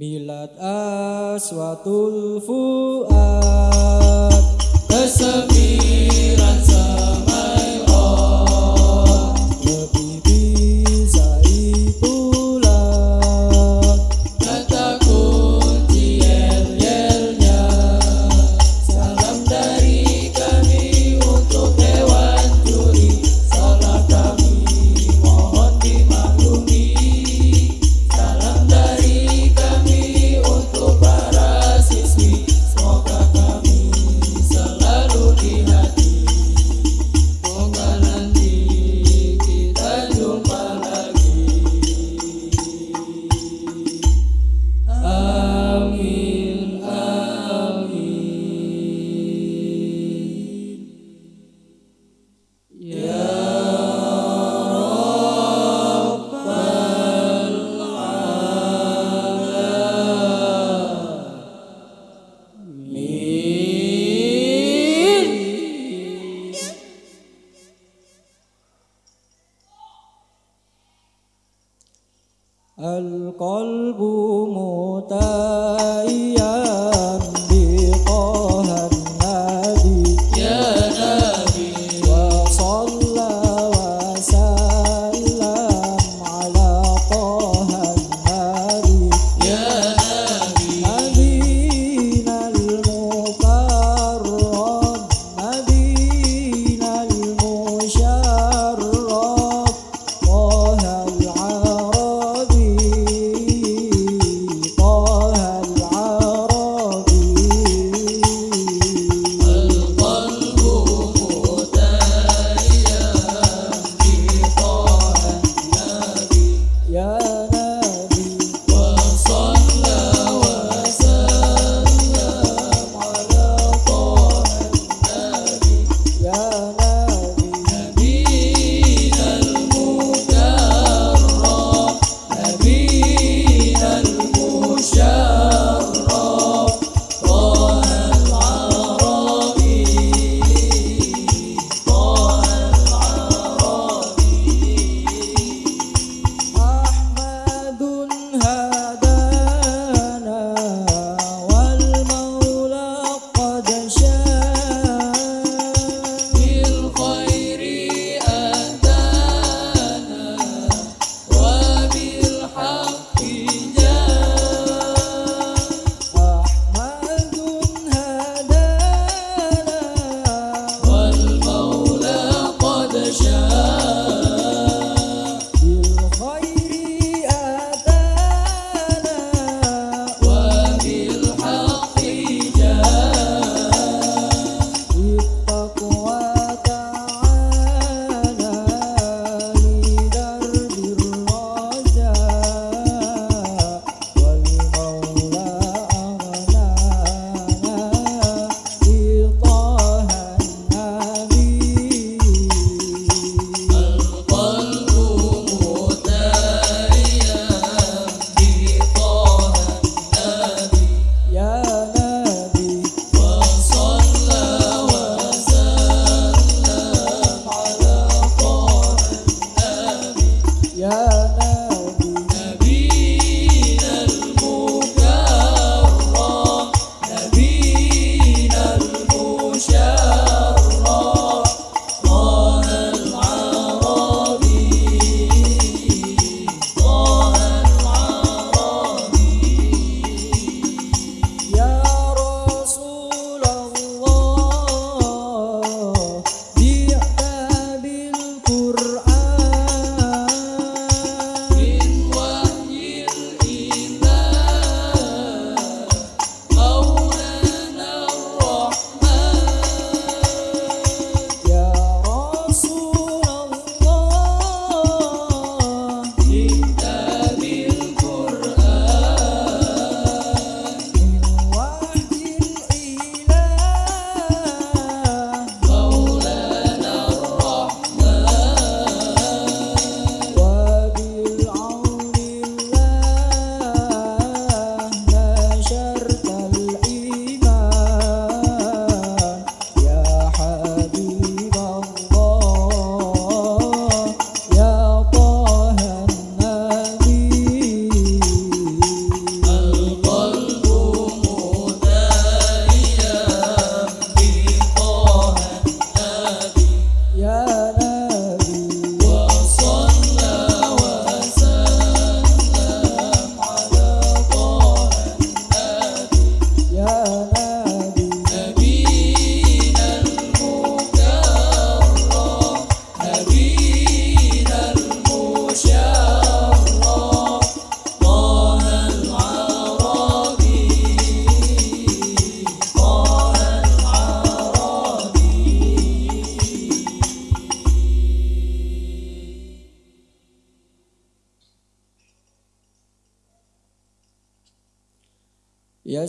Milad aswatul fuad Kesemiran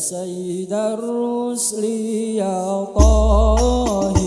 سيد الرسل يا طاهر.